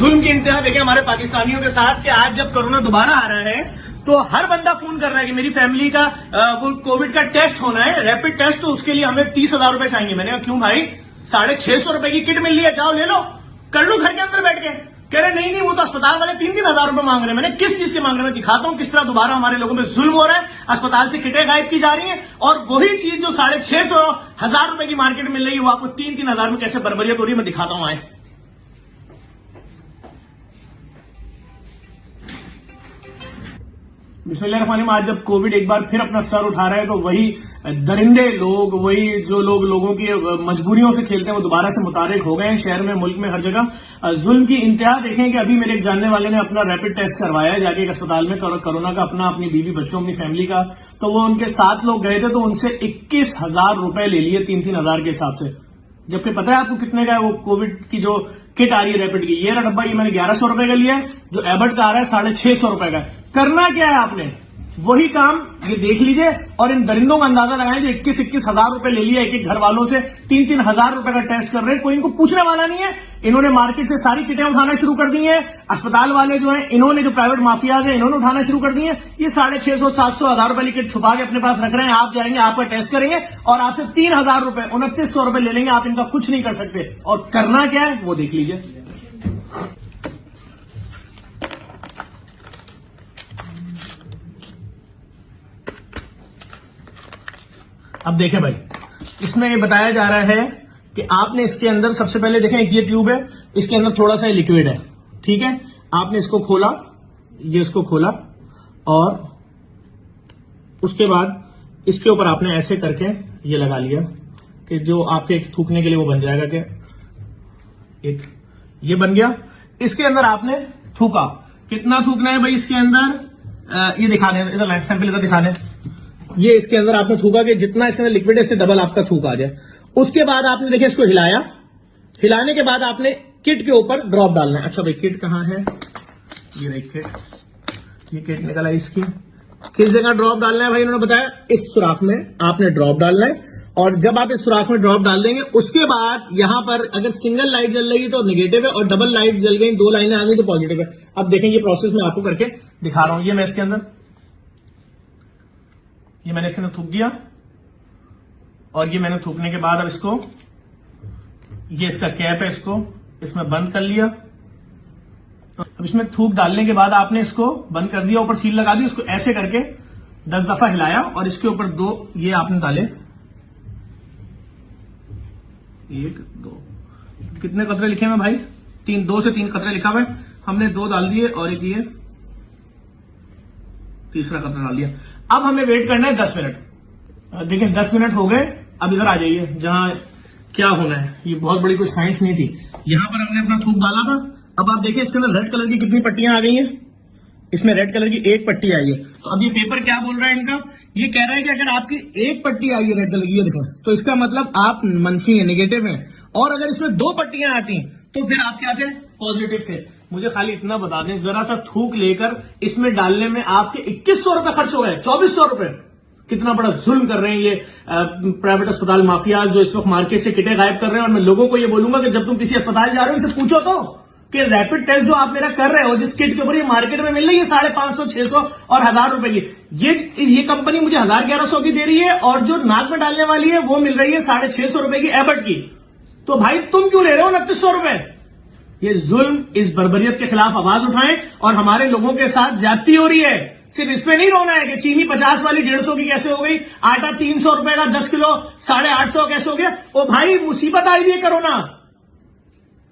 ظلم کی انتہا دیکھیں ہمارے پاکستانیوں کے ساتھ کہ آج جب کرونا دوبارہ آ رہا ہے تو ہر بندہ فون کر رہا ہے کہ میری فیملی کا وہ کووڈ کا ٹیسٹ ہونا ہے، ریپڈ ٹیسٹ، تو اس کے لیے ہمیں تیس ہزار روپے چاہیے۔ میں نے کہا، کیوں بھائی؟ ساڑھے چھ سو روپے کی کٹ مل رہی ہے، جاؤ لے لو۔ کر لو گھر کے اندر بیٹھ کے۔ کہہ رہے، نہیں نہیں، وہ تو اسپتال والے تین تین ہزار روپے مانگ رہے ہیں۔ میں نے کس چیز کے مانگ رہے ہیں میں دکھاتا ہوں؟ کس طرح دوبارہ ہمارے لوگوں پہ ظلم ہو رہا ہے، اسپتال سے کٹیں غائب کی جا رہی ہیں۔ اور وہی چیز جو ساڑھے چھ سو ہزار روپے کی مارکیٹ مل رہی ہے، وہ آپ کو تین تین ہزار میں کیسے بربریت ہو رہی ہے، میں دکھاتا ہوں آئے۔ بسم اللہ الرحمن الرحیم، آج جب کووڈ ایک بار پھر اپنا سر اٹھا رہا ہے تو وہی درندے لوگ، وہی جو لوگ لوگوں کی مجبوریوں سے کھیلتے ہیں، وہ دوبارہ سے متعارف ہو گئے ہیں شہر میں، ملک میں، ہر جگہ۔ ظلم کی انتہا دیکھیں کہ ابھی میرے ایک جاننے والے نے اپنا ریپڈ ٹیسٹ کروایا ہے، جا کے ایک اسپتال میں کرونا کا اپنا، اپنی بیوی بچوں، اپنی فیملی کا۔ تو وہ ان کے ساتھ لوگ گئے تھے تو ان سے اکیس ہزار روپے لے لیے تین تین ہزار کے حساب سے۔ جبکہ پتہ ہے آپ کو کتنے کا ہے وہ کووڈ کی جو کٹ آ رہی ہے ریپڈ کی؟ یہ ڈبا یہ میں نے گیارہ سو روپے کا لیا ہے، جو ایبٹ کا آ رہا ہے ساڑھے چھ سو روپے کا ہے۔ کرنا کیا ہے آپ نے؟ وہی کام، یہ دیکھ لیجیے، اور ان درندوں کا اندازہ لگائیں جو اکیس اکیس ہزار روپے لے لیا ایک ایک گھر والوں سے تین تین ہزار روپے کا ٹیسٹ کر رہے ہیں، کوئی ان کو پوچھنے والا نہیں ہے۔ انہوں نے مارکیٹ سے ساری کٹیں اٹھانا شروع کر دی ہیں۔ اسپتال والے جو ہیں، انہوں نے جو پرائیویٹ مافیاز ہیں، انہوں نے اٹھانا شروع کر دی ہیں۔ یہ ساڑھے چھ سو، سات سو، ہزار روپے لکٹ چھپا کے اپنے پاس رکھ رہے ہیں۔ آپ جائیں گے، آپ کا ٹیسٹ کریں گے، اور آپ سے تین ہزار روپے، انتیس سو روپے لے لیں گے، آپ ان کا کچھ نہیں کر سکتے۔ اور کرنا کیا ہے؟ وہ دیکھ لیجیے اب دیکھیں بھائی، اس میں یہ بتایا جا رہا ہے کہ آپ نے اس کے اندر سب سے پہلے دیکھیں ایک یہ ٹیوب ہے، اس کے اندر تھوڑا سا یہ لکوڈ ہے، ٹھیک ہے؟ آپ نے اس کو کھولا، یہ اس کو کھولا اور اس کے بعد اس کے اوپر آپ نے ایسے کر کے یہ لگا لیا کہ جو آپ کے تھوکنے کے لیے وہ بن جائے گا کہ ایک یہ بن گیا۔ اس کے اندر آپ نے تھوکا۔ کتنا تھوکنا ہے بھائی اس کے اندر؟ یہ دکھا دیں، ادھر سیمپل ادھر دکھا دیں۔ یہ اس کے اندر آپ نے تھوکا کہ جتنا اس کے اندر لکوڈ ہے اس سے ڈبل آپ کا تھوک آ جائے۔ اس کے بعد آپ نے دیکھیں اس کو ہلایا۔ ہلانے کے بعد آپ نے کٹ کے اوپر ڈراپ ڈالنا ہے۔ اچھا بھائی، کٹ کہاں ہے؟ یہ رہی کٹ یہ کٹ نکلا اس کی۔ کس جگہ ڈراپ ڈالنا ہے بھائی؟ انہوں نے بتایا اس سوراخ میں آپ نے ڈراپ ڈالنا ہے۔ اور جب آپ اس سوراخ میں ڈراپ ڈال دیں گے، اس کے بعد یہاں پر اگر سنگل لائٹ جل رہی ہے تو نگیٹو ہے اور ڈبل لائٹ جل گئی، دو لائنیں آ گئی تو پازیٹو ہے۔ اب دیکھیں یہ پروسیس میں آپ کو کر کے دکھا رہا ہوں۔ یہ میں اس کے اندر یہ میں نے اس کے اندر تھوک دیا اور یہ میں نے تھوکنے کے بعد اب اس کو یہ اس کا کیپ ہے اس کو اس میں بند کر لیا۔ اب اس میں تھوک ڈالنے کے بعد آپ نے اس کو بند کر دیا، اوپر سیل لگا دی، اس کو ایسے کر کے دس دفعہ ہلایا اور اس کے اوپر دو یہ آپ نے ڈالے۔ ایک، دو۔ کتنے قطرے لکھے ہیں بھائی؟ تین، دو سے تین قطرے لکھا ہوئے ہم نے دو ڈال دیے اور ایک یہ۔ تیسرا خطرہ ڈال دیا۔ اب ہمیں ویٹ کرنا ہے دس منٹ۔ دیکھیں دس منٹ ہو گئے۔ اب ادھر آ جائیے۔ جہاں کیا ہونا ہے۔ یہ بہت بڑی کوئی سائنس نہیں تھی۔ یہاں پر ہم نے اپنا تھوک ڈالا تھا۔ اب آپ دیکھیں اس کے اندر ریڈ کلر کی کتنی پٹیاں آ گئی ہیں۔ اس میں ریڈ کلر کی ایک پٹی آئی ہے۔ تو اب یہ پیپر کیا بول رہا ہے ان کا؟ یہ کہہ رہا ہے کہ اگر آپ کی ایک پٹی آئی ہے ریڈ کلر کی، یہ دیکھیں۔ تو اس کا مطلب آپ منفی ہیں نیگیٹو ہیں۔ اور اگر اس میں دو پٹیاں آتی ہیں تو پھر آپ کیا تھے؟ پوزیٹو تھے۔ مجھے خالی اتنا بتا دیں، ذرا سا تھوک لے کر اس میں ڈالنے میں آپ کے اکیس سو روپے خرچ ہو گئے، چوبیس سو روپے۔ کتنا بڑا ظلم کر رہے ہیں یہ پرائیویٹ اسپتال مافیاز جو اس وقت مارکیٹ سے کٹے غائب کر رہے ہیں۔ اور میں لوگوں کو یہ بولوں گا کہ جب تم کسی اسپتال جا رہے ہو، ان سے پوچھو تو کہ ریپڈ ٹیسٹ جو آپ میرا کر رہے ہو، جس کٹ کے اوپر یہ مارکیٹ میں مل رہی ہے ساڑھے پانچ سو، چھ سو اور ہزار روپے کی۔ یہ یہ کمپنی مجھے ہزار گیارہ سو کی دے رہی ہے اور جو ناک میں ڈالنے والی ہے، وہ مل رہی ہے ساڑھے چھ سو روپے کی ایبٹ کی۔ تو بھائی تم کیوں لے رہے ہو انتیس سو روپے؟ یہ ظلم اس بربریت کے خلاف آواز اٹھائیں اور ہمارے لوگوں کے ساتھ زیادتی ہو رہی ہے۔ صرف اس پہ نہیں رونا ہے کہ چینی پچاس والی ڈیڑھ سو کی کیسے ہو گئی؟ آٹا تین سو روپے کا دس کلو، ساڑھے آٹھ سو کیسے ہو گیا؟ وہ بھائی مصیبت آئی ہوئی ہے کرونا۔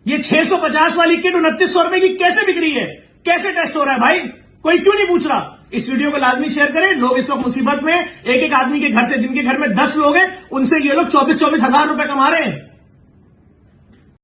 یہ چھ سو پچاس والی کٹ انتیس سو روپے کی کیسے بک رہی ہے؟ کیسے ٹیسٹ ہو رہا ہے بھائی؟ کوئی کیوں نہیں پوچھ رہا؟ اس ویڈیو کو لازمی شیئر کریں۔ لوگ اس وقت مصیبت میں ایک ایک آدمی کے گھر سے جن کے گھر میں دس لوگ ہیں، ان سے یہ لوگ چوبیس چوبیس ہزار روپے کما رہے ہیں۔